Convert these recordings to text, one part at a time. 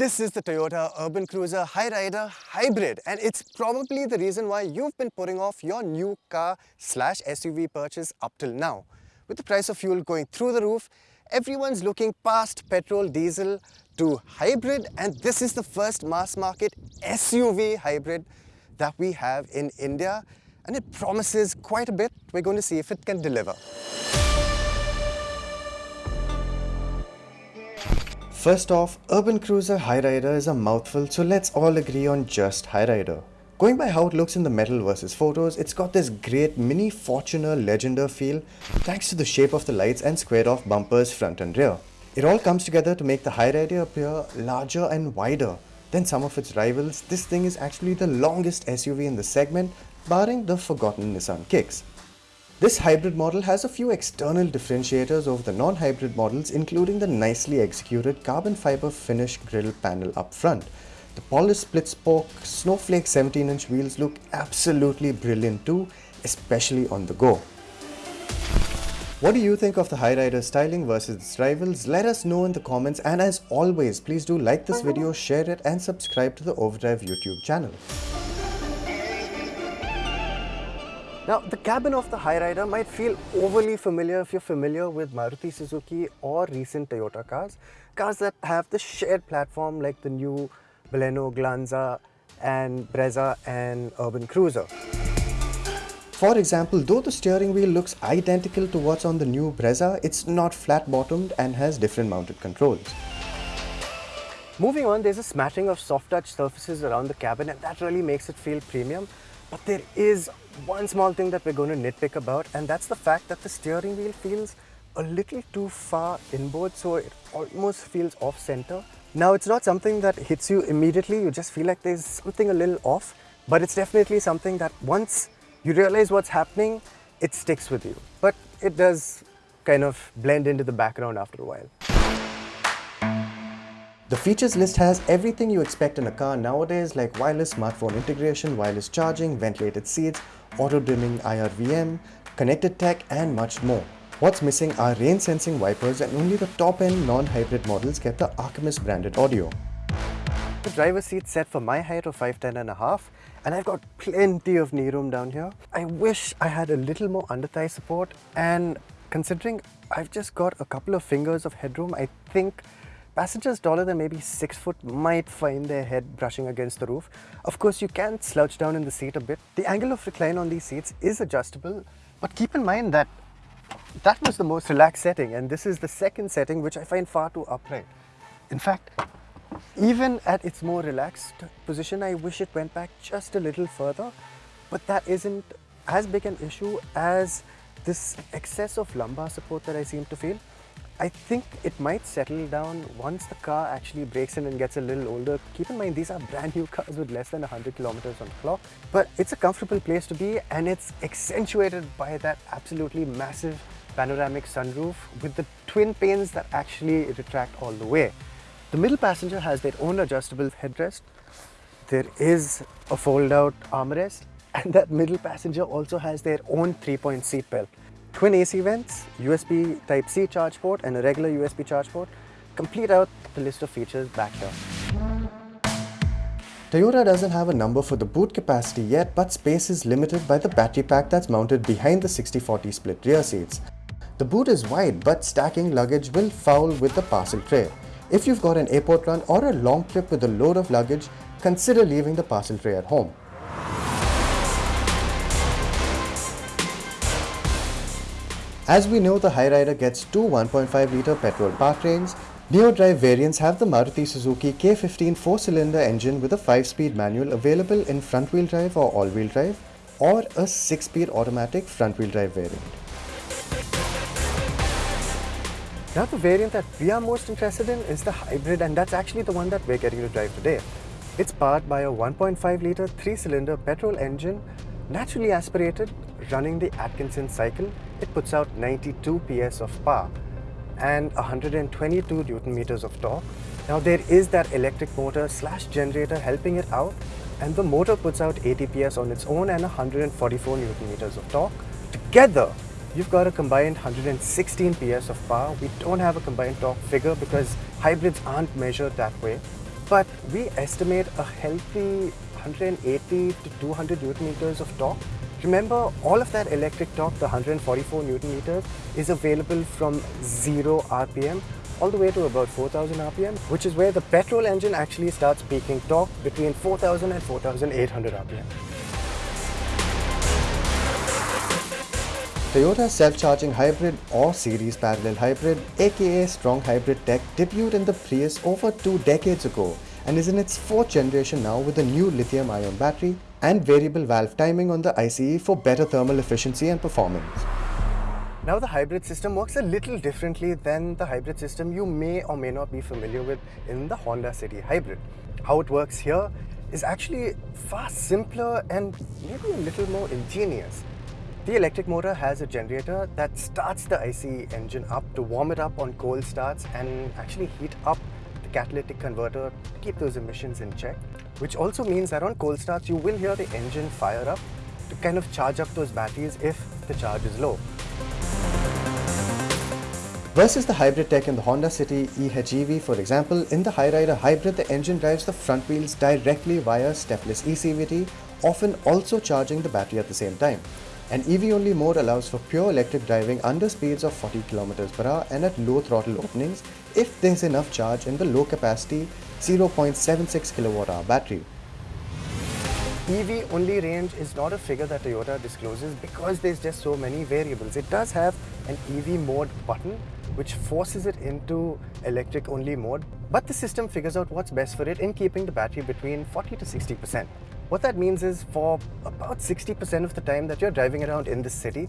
This is the Toyota Urban Cruiser Hyryder Hybrid and it's probably the reason why you've been putting off your new car slash SUV purchase up till now. With the price of fuel going through the roof, everyone's looking past petrol, diesel to hybrid and this is the first mass market SUV hybrid that we have in India and it promises quite a bit. We're going to see if it can deliver. First off, Urban Cruiser Hyryder is a mouthful so let's all agree on just Hyryder. Going by how it looks in the metal versus photos, it's got this great mini Fortuner Legender feel thanks to the shape of the lights and squared off bumpers front and rear. It all comes together to make the Hyryder appear larger and wider than some of its rivals. This thing is actually the longest SUV in the segment, barring the forgotten Nissan Kicks. This hybrid model has a few external differentiators over the non-hybrid models including the nicely executed carbon fiber finish grille panel up front. The polished split spoke snowflake 17 inch wheels look absolutely brilliant too, especially on the go. What do you think of the Hyryder styling versus its rivals? Let us know in the comments and as always, please do like this video, share it and subscribe to the Overdrive YouTube channel. Now, the cabin of the Hyryder might feel overly familiar if you're familiar with Maruti Suzuki or recent Toyota cars. Cars that have the shared platform like the new Baleno, Glanza and Brezza and Urban Cruiser. For example, though the steering wheel looks identical to what's on the new Brezza, it's not flat-bottomed and has different mounted controls. Moving on, there's a smattering of soft touch surfaces around the cabin and that really makes it feel premium. But there is one small thing that we're going to nitpick about and that's the fact that the steering wheel feels a little too far inboard so it almost feels off center. Now it's not something that hits you immediately, you just feel like there's something a little off, but it's definitely something that once you realize what's happening, it sticks with you. But it does kind of blend into the background after a while. The features list has everything you expect in a car nowadays like wireless smartphone integration, wireless charging, ventilated seats, auto dimming IRVM, connected tech and much more. What's missing are rain sensing wipers and only the top end non-hybrid models get the Arkamys branded audio. The driver's seat set for my height of 5'10 and a half and I've got plenty of knee room down here. I wish I had a little more under thigh support and considering I've just got a couple of fingers of headroom, I think passengers taller than maybe 6 foot might find their head brushing against the roof. Of course, you can slouch down in the seat a bit. The angle of recline on these seats is adjustable, but keep in mind that that was the most relaxed setting and this is the second setting which I find far too upright. In fact, even at its more relaxed position, I wish it went back just a little further, but that isn't as big an issue as this excess of lumbar support that I seem to feel. I think it might settle down once the car actually breaks in and gets a little older. Keep in mind, these are brand new cars with less than 100 kilometers on the clock, but it's a comfortable place to be and it's accentuated by that absolutely massive panoramic sunroof with the twin panes that actually retract all the way. The middle passenger has their own adjustable headrest. There is a fold-out armrest and that middle passenger also has their own 3-point seat belt. Twin AC vents, USB Type-C charge port and a regular USB charge port complete out the list of features back here. Toyota doesn't have a number for the boot capacity yet but space is limited by the battery pack that's mounted behind the 60-40 split rear seats. The boot is wide but stacking luggage will foul with the parcel tray. If you've got an airport run or a long trip with a load of luggage, consider leaving the parcel tray at home. As we know, the Hyryder gets two 1.5-litre petrol powertrains. Neo-drive variants have the Maruti Suzuki K15 4-cylinder engine with a 5-speed manual available in front-wheel drive or all-wheel drive, or a 6-speed automatic front-wheel drive variant. Now the variant that we are most interested in is the hybrid and that's actually the one that we're getting to drive today. It's powered by a 1.5 litre 3-cylinder petrol engine, naturally aspirated, running the Atkinson cycle. It puts out 92 PS of power and 122 Newton meters of torque. Now there is that electric motor slash generator helping it out and the motor puts out 80 PS on its own and 144 Newton meters of torque. Together, you've got a combined 116 PS of power. We don't have a combined torque figure because hybrids aren't measured that way. but we estimate a healthy 180 to 200 newton meters of torque. Remember, all of that electric torque, the 144 newton meters, is available from 0 RPM all the way to about 4000 RPM, which is where the petrol engine actually starts peaking torque between 4000 and 4800 RPM. Toyota's self-charging hybrid or series parallel hybrid aka strong hybrid tech debuted in the Prius over two decades ago and is in its fourth generation now with a new lithium ion battery and variable valve timing on the ICE for better thermal efficiency and performance. Now the hybrid system works a little differently than the hybrid system you may or may not be familiar with in the Honda City Hybrid. How it works here is actually far simpler and maybe a little more ingenious. The electric motor has a generator that starts the ICE engine up to warm it up on cold starts and actually heat up the catalytic converter to keep those emissions in check. Which also means that on cold starts you will hear the engine fire up to kind of charge up those batteries if the charge is low. Versus the hybrid tech in the Honda City eHEV for example, in the Hyryder Hybrid the engine drives the front wheels directly via stepless eCVT, often also charging the battery at the same time. An EV-only mode allows for pure electric driving under speeds of 40 km per hour and at low throttle openings if there's enough charge in the low capacity 0.76 kWh battery. EV only range is not a figure that Toyota discloses because there's just so many variables. It does have an EV mode button which forces it into electric only mode but the system figures out what's best for it in keeping the battery between 40 to 60%. What that means is for about 60% of the time that you're driving around in the city,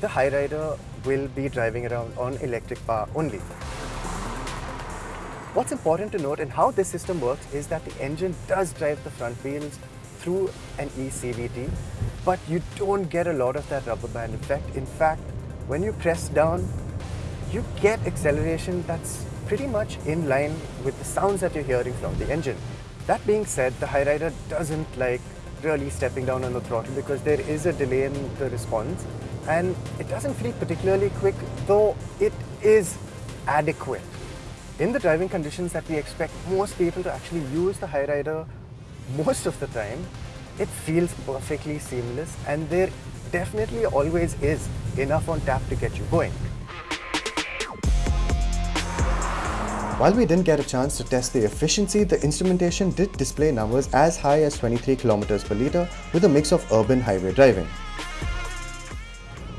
the Hyryder will be driving around on electric power only. What's important to note in how this system works is that the engine does drive the front wheels through an eCVT, but you don't get a lot of that rubber band effect. In fact, when you press down, you get acceleration that's pretty much in line with the sounds that you're hearing from the engine. That being said, the Hyryder doesn't like really stepping down on the throttle because there is a delay in the response and it doesn't feel particularly quick though it is adequate. In the driving conditions that we expect most people to actually use the Hyryder most of the time, it feels perfectly seamless and there definitely always is enough on tap to get you going. While we didn't get a chance to test the efficiency, the instrumentation did display numbers as high as 23 km per litre with a mix of urban highway driving.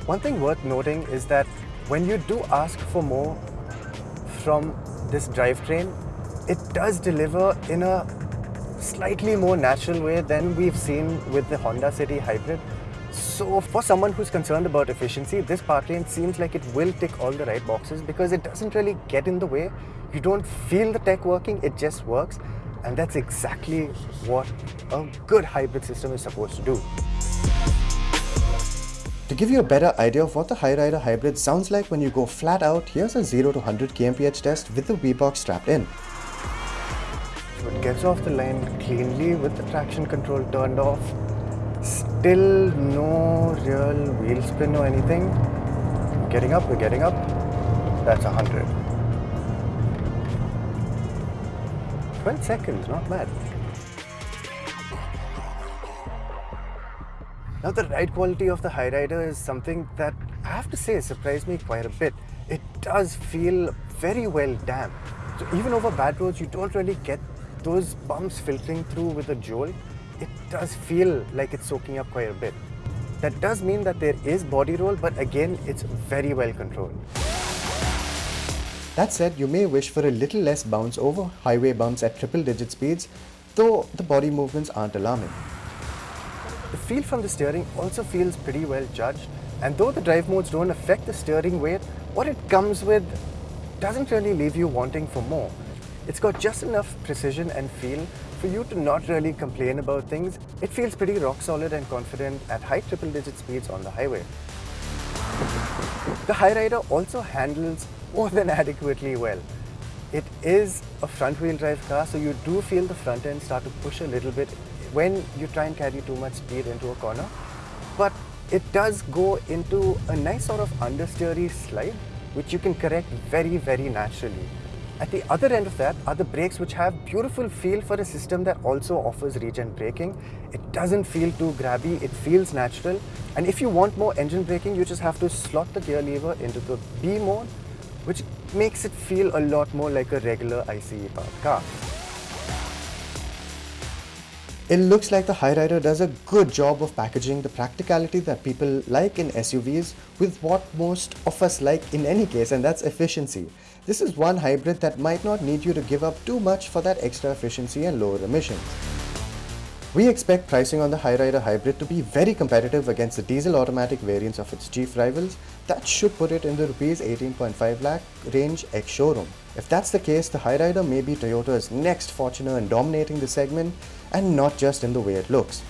One thing worth noting is that when you do ask for more from this drivetrain, it does deliver in a slightly more natural way than we've seen with the Honda City Hybrid. So for someone who's concerned about efficiency, this powertrain seems like it will tick all the right boxes because it doesn't really get in the way you don't feel the tech working, it just works. And that's exactly what a good hybrid system is supposed to do. To give you a better idea of what the Hyryder Hybrid sounds like when you go flat out, here's a 0 to 100 kmph test with the V-Box strapped in. So it gets off the line cleanly with the traction control turned off. Still no real wheel spin or anything. Getting up, we're getting up. That's 100. 12 seconds, not bad. Now the ride quality of the Hyryder is something that I have to say surprised me quite a bit. It does feel very well damped. So even over bad roads, you don't really get those bumps filtering through with a jolt. It does feel like it's soaking up quite a bit. That does mean that there is body roll, but again, it's very well controlled. That said, you may wish for a little less bounce over highway bumps at triple digit speeds, though the body movements aren't alarming. The feel from the steering also feels pretty well judged, and though the drive modes don't affect the steering weight, what it comes with doesn't really leave you wanting for more. It's got just enough precision and feel for you to not really complain about things. It feels pretty rock solid and confident at high triple digit speeds on the highway. The Hyryder also handles more than adequately well. It is a front wheel drive car, so you do feel the front end start to push a little bit when you try and carry too much speed into a corner. But it does go into a nice sort of understeery slide, which you can correct very, very naturally. At the other end of that are the brakes which have beautiful feel for a system that also offers regen braking. It doesn't feel too grabby, it feels natural. And if you want more engine braking, you just have to slot the gear lever into the B mode, which makes it feel a lot more like a regular ICE powered car. It looks like the Hyryder does a good job of packaging the practicality that people like in SUVs with what most of us like in any case and that's efficiency. This is one hybrid that might not need you to give up too much for that extra efficiency and lower emissions. We expect pricing on the Hyryder Hybrid to be very competitive against the diesel automatic variants of its chief rivals. That should put it in the rupees 18.5 lakh range ex-showroom. If that's the case, the Hyryder may be Toyota's next Fortuner in dominating the segment and not just in the way it looks.